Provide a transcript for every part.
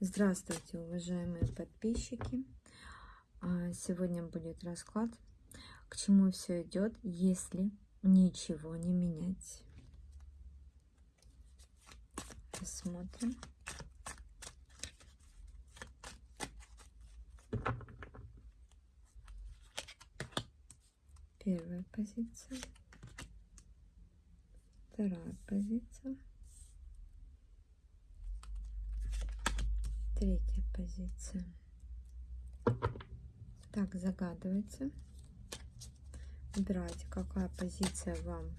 Здравствуйте, уважаемые подписчики! А, Сегодня будет расклад, к чему все идет, если ничего не менять. Посмотрим. Первая позиция. Вторая позиция. Третья позиция. Так, загадывайте. Выбирайте, какая позиция вам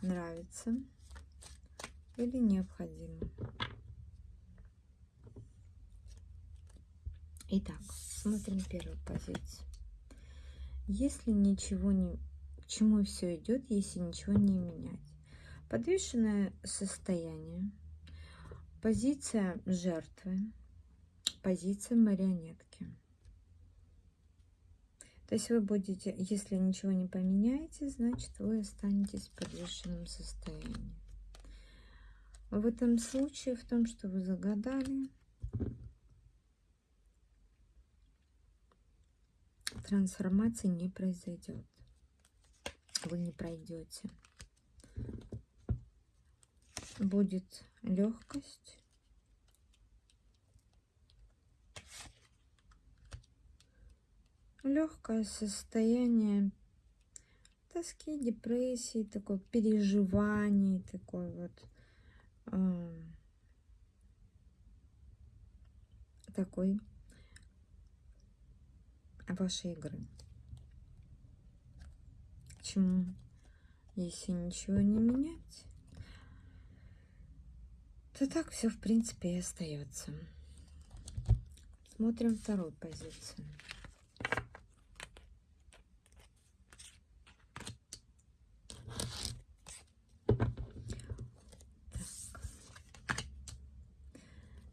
нравится или необходима. Итак, смотрим первую позицию. Если ничего не... К чему все идет, если ничего не менять? Подвешенное состояние – Позиция жертвы, позиция марионетки. То есть вы будете, если ничего не поменяете, значит вы останетесь в подвешенном состоянии. В этом случае, в том, что вы загадали, трансформации не произойдет. Вы не пройдете будет легкость. Легкое состояние тоски, депрессии, такое переживаний, такой вот э, такой вашей игры. Почему? Если ничего не менять, то так все, в принципе, и остается. Смотрим вторую позицию. Так.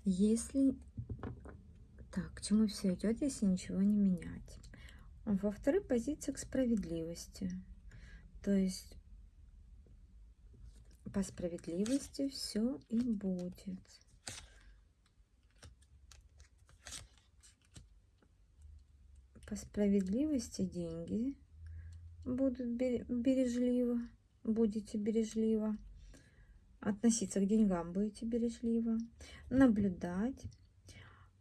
Если... Так, к чему все идет, если ничего не менять? Во второй позиции к справедливости. То есть по справедливости все и будет. По справедливости деньги будут бережливо, будете бережливо. Относиться к деньгам будете бережливо. Наблюдать.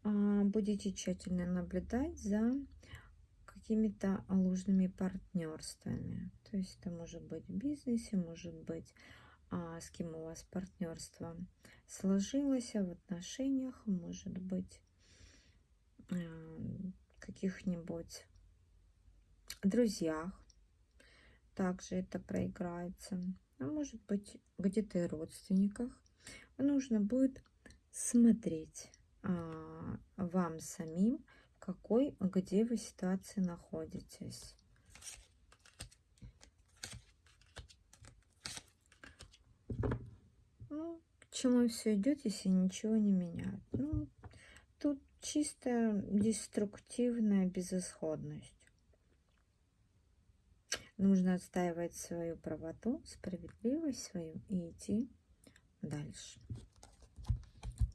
А, будете тщательно наблюдать за какими-то ложными партнерствами. То есть это может быть в бизнесе, может быть с кем у вас партнерство сложилось, а в отношениях, может быть, э, каких-нибудь друзьях. Также это проиграется. А может быть, где-то и родственниках. Нужно будет смотреть а, вам самим, какой, где вы ситуации находитесь. Ну, к чему все идет, если ничего не менять? Ну, тут чисто деструктивная безысходность. Нужно отстаивать свою правоту, справедливость свою и идти дальше.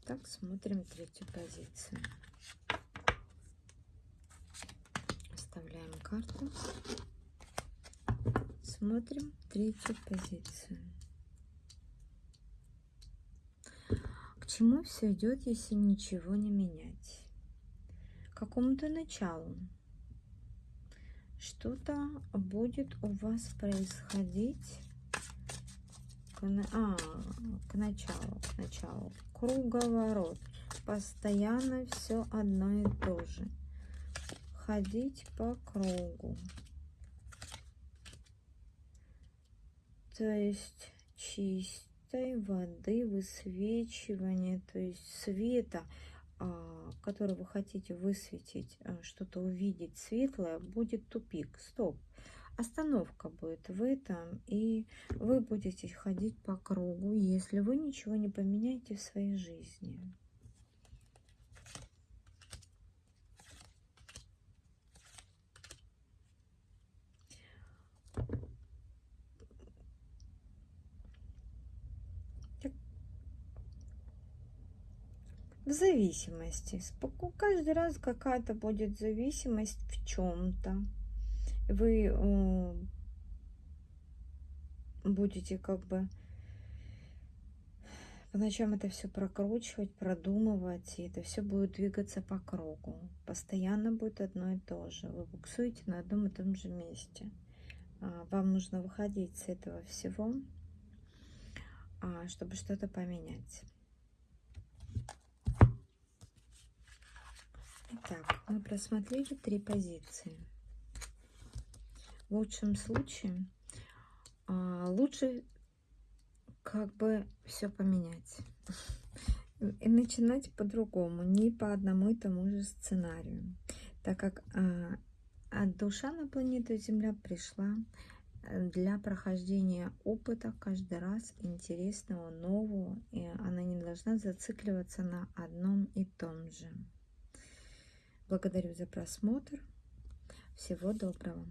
Так, смотрим третью позицию. Оставляем карту. Смотрим третью позицию. Чему все идет, если ничего не менять? К какому-то началу. Что-то будет у вас происходить к, а, к началу, к началу. Круговорот. Постоянно все одно и то же. Ходить по кругу. То есть чистить чистой воды высвечивание, то есть света, а, который вы хотите высветить, а, что-то увидеть светлое, будет тупик. Стоп. Остановка будет в этом, и вы будете ходить по кругу, если вы ничего не поменяете в своей жизни. В зависимости. Каждый раз какая-то будет зависимость в чем-то. Вы будете как бы по ночам это все прокручивать, продумывать, и это все будет двигаться по кругу. Постоянно будет одно и то же. Вы буксуете на одном и том же месте. А, вам нужно выходить с этого всего, а, чтобы что-то поменять. Итак, мы просмотрели три позиции. В лучшем случае а, лучше как бы все поменять и начинать по-другому, не по одному и тому же сценарию, так как а, от душа на планету Земля пришла э, для прохождения опыта каждый раз интересного, нового, и она не должна зацикливаться на одном и том же. Благодарю за просмотр. Всего доброго.